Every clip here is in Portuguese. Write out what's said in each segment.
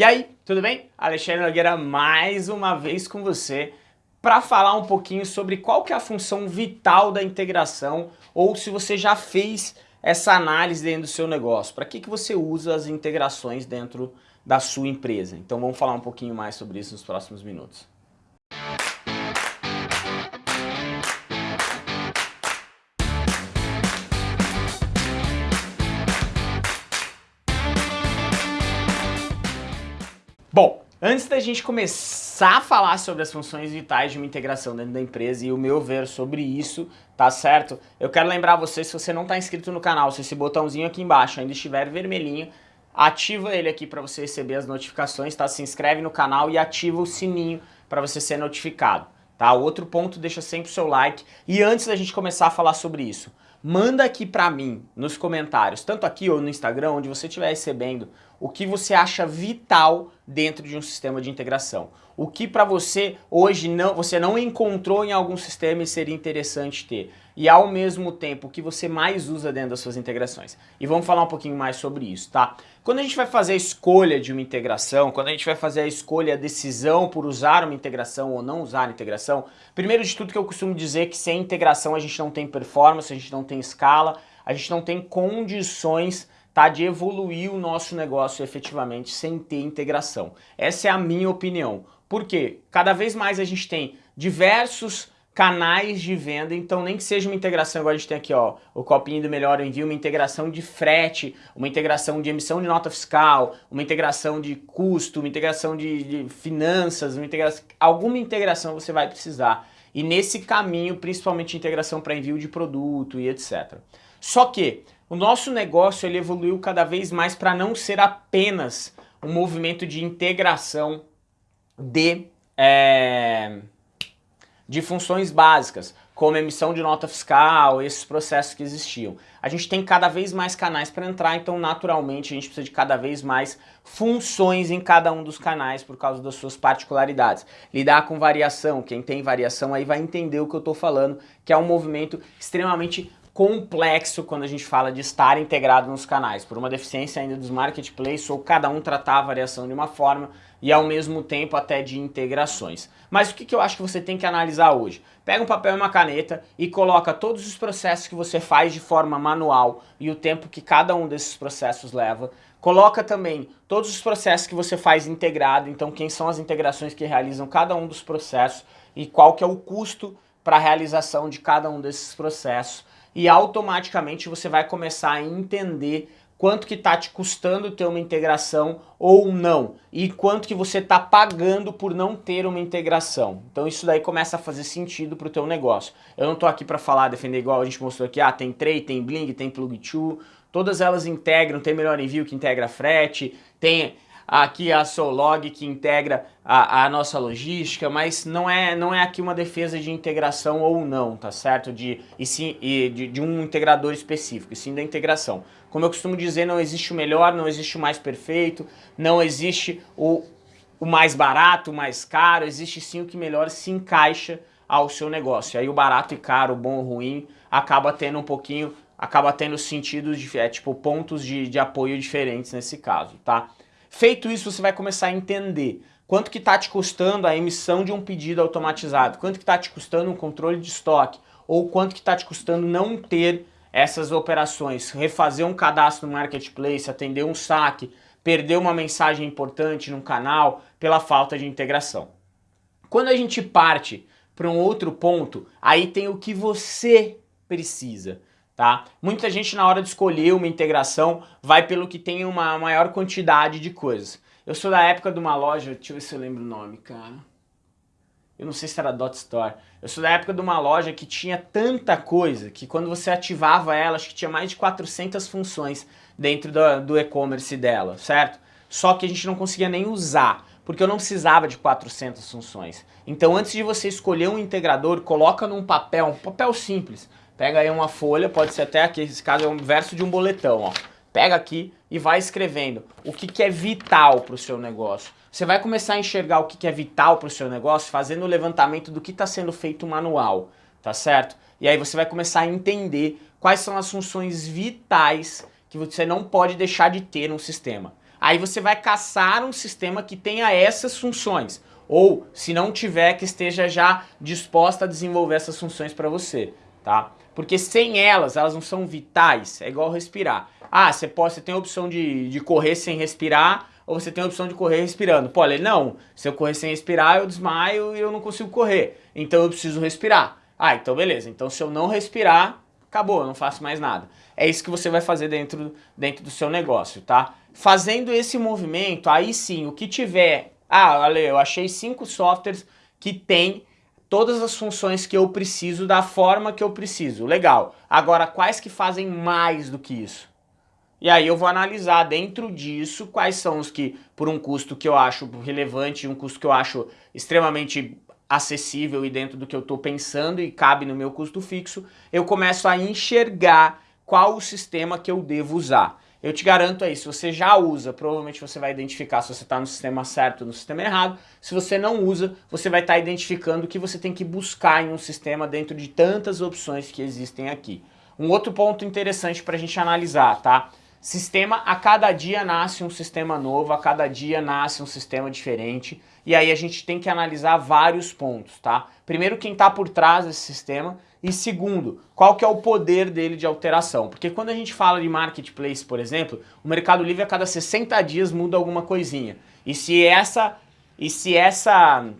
E aí, tudo bem? Alexandre Nogueira mais uma vez com você para falar um pouquinho sobre qual que é a função vital da integração ou se você já fez essa análise dentro do seu negócio. Para que, que você usa as integrações dentro da sua empresa? Então vamos falar um pouquinho mais sobre isso nos próximos minutos. Bom, antes da gente começar a falar sobre as funções vitais de uma integração dentro da empresa e o meu ver sobre isso, tá certo? Eu quero lembrar você, se você não está inscrito no canal, se esse botãozinho aqui embaixo ainda estiver vermelhinho, ativa ele aqui para você receber as notificações, tá? Se inscreve no canal e ativa o sininho para você ser notificado, tá? Outro ponto, deixa sempre o seu like. E antes da gente começar a falar sobre isso, manda aqui para mim nos comentários, tanto aqui ou no Instagram, onde você estiver recebendo o que você acha vital dentro de um sistema de integração. O que para você hoje não, você não encontrou em algum sistema e seria interessante ter. E ao mesmo tempo, o que você mais usa dentro das suas integrações. E vamos falar um pouquinho mais sobre isso, tá? Quando a gente vai fazer a escolha de uma integração, quando a gente vai fazer a escolha, a decisão por usar uma integração ou não usar a integração, primeiro de tudo que eu costumo dizer que sem integração a gente não tem performance, a gente não tem escala, a gente não tem condições tá, de evoluir o nosso negócio efetivamente sem ter integração. Essa é a minha opinião. Por quê? Cada vez mais a gente tem diversos canais de venda, então nem que seja uma integração, igual a gente tem aqui, ó, o copinho do Melhor Envio, uma integração de frete, uma integração de emissão de nota fiscal, uma integração de custo, uma integração de, de finanças, uma integração, alguma integração você vai precisar. E nesse caminho, principalmente integração para envio de produto e etc. Só que o nosso negócio ele evoluiu cada vez mais para não ser apenas um movimento de integração de, é, de funções básicas, como emissão de nota fiscal, esses processos que existiam. A gente tem cada vez mais canais para entrar, então naturalmente a gente precisa de cada vez mais funções em cada um dos canais por causa das suas particularidades. Lidar com variação, quem tem variação aí vai entender o que eu estou falando, que é um movimento extremamente complexo quando a gente fala de estar integrado nos canais, por uma deficiência ainda dos marketplaces ou cada um tratar a variação de uma forma e ao mesmo tempo até de integrações. Mas o que, que eu acho que você tem que analisar hoje? Pega um papel e uma caneta e coloca todos os processos que você faz de forma manual e o tempo que cada um desses processos leva. Coloca também todos os processos que você faz integrado, então quem são as integrações que realizam cada um dos processos e qual que é o custo para a realização de cada um desses processos e automaticamente você vai começar a entender quanto que está te custando ter uma integração ou não, e quanto que você está pagando por não ter uma integração. Então isso daí começa a fazer sentido para o teu negócio. Eu não estou aqui para falar, defender igual a gente mostrou aqui, ah, tem Tray, tem Bling, tem Plug2, todas elas integram, tem Melhor Envio que integra frete, tem aqui a Solog que integra a, a, nossa logística, mas não é, não é aqui uma defesa de integração ou não, tá certo? De, e sim, e de, de um integrador específico, e sim da integração. Como eu costumo dizer, não existe o melhor, não existe o mais perfeito, não existe o, o mais barato, o mais caro, existe sim o que melhor se encaixa ao seu negócio. E aí o barato e caro, o bom ou ruim, acaba tendo um pouquinho, acaba tendo sentidos, é, tipo pontos de, de apoio diferentes nesse caso, tá? Feito isso, você vai começar a entender quanto que está te custando a emissão de um pedido automatizado, quanto que está te custando um controle de estoque, ou quanto que está te custando não ter essas operações, refazer um cadastro no marketplace, atender um saque, perder uma mensagem importante num canal pela falta de integração. Quando a gente parte para um outro ponto, aí tem o que você precisa tá? Muita gente na hora de escolher uma integração vai pelo que tem uma maior quantidade de coisas. Eu sou da época de uma loja, deixa eu ver se eu lembro o nome, cara. Eu não sei se era Dot Store. Eu sou da época de uma loja que tinha tanta coisa que quando você ativava ela, acho que tinha mais de 400 funções dentro do, do e-commerce dela, certo? Só que a gente não conseguia nem usar, porque eu não precisava de 400 funções. Então antes de você escolher um integrador, coloca num papel, um papel simples, Pega aí uma folha, pode ser até aqui, esse caso é um verso de um boletão, ó. Pega aqui e vai escrevendo o que, que é vital para o seu negócio. Você vai começar a enxergar o que, que é vital para o seu negócio fazendo o levantamento do que está sendo feito manual, tá certo? E aí você vai começar a entender quais são as funções vitais que você não pode deixar de ter no sistema. Aí você vai caçar um sistema que tenha essas funções. Ou, se não tiver, que esteja já disposta a desenvolver essas funções para você, tá? Porque sem elas, elas não são vitais, é igual respirar. Ah, você, pode, você tem a opção de, de correr sem respirar, ou você tem a opção de correr respirando. Pô, ele, não, se eu correr sem respirar, eu desmaio e eu não consigo correr. Então eu preciso respirar. Ah, então beleza. Então se eu não respirar, acabou, eu não faço mais nada. É isso que você vai fazer dentro, dentro do seu negócio, tá? Fazendo esse movimento, aí sim, o que tiver... Ah, olha, eu achei cinco softwares que tem todas as funções que eu preciso da forma que eu preciso. Legal. Agora, quais que fazem mais do que isso? E aí eu vou analisar dentro disso quais são os que, por um custo que eu acho relevante, um custo que eu acho extremamente acessível e dentro do que eu estou pensando e cabe no meu custo fixo, eu começo a enxergar qual o sistema que eu devo usar. Eu te garanto aí, se você já usa, provavelmente você vai identificar se você está no sistema certo ou no sistema errado. Se você não usa, você vai estar tá identificando o que você tem que buscar em um sistema dentro de tantas opções que existem aqui. Um outro ponto interessante para a gente analisar, tá? Sistema, a cada dia nasce um sistema novo, a cada dia nasce um sistema diferente, e aí a gente tem que analisar vários pontos, tá? Primeiro, quem está por trás desse sistema, e segundo, qual que é o poder dele de alteração? Porque quando a gente fala de marketplace, por exemplo, o Mercado Livre a cada 60 dias muda alguma coisinha. E se essa, e se essa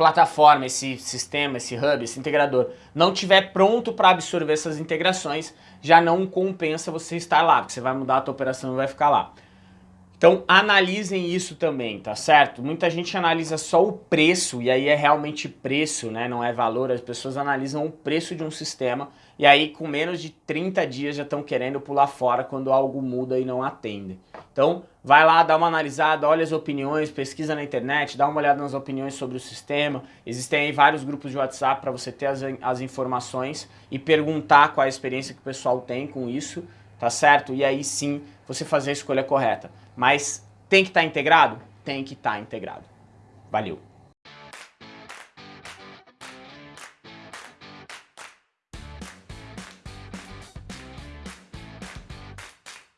plataforma, esse sistema, esse hub, esse integrador não tiver pronto para absorver essas integrações, já não compensa você estar lá, porque você vai mudar a tua operação e vai ficar lá. Então analisem isso também, tá certo? Muita gente analisa só o preço, e aí é realmente preço, né? não é valor, as pessoas analisam o preço de um sistema, e aí com menos de 30 dias já estão querendo pular fora quando algo muda e não atende. Então vai lá, dá uma analisada, olha as opiniões, pesquisa na internet, dá uma olhada nas opiniões sobre o sistema, existem aí vários grupos de WhatsApp para você ter as, as informações e perguntar qual é a experiência que o pessoal tem com isso, tá certo? E aí sim você fazer a escolha correta. Mas tem que estar tá integrado? Tem que estar tá integrado. Valeu!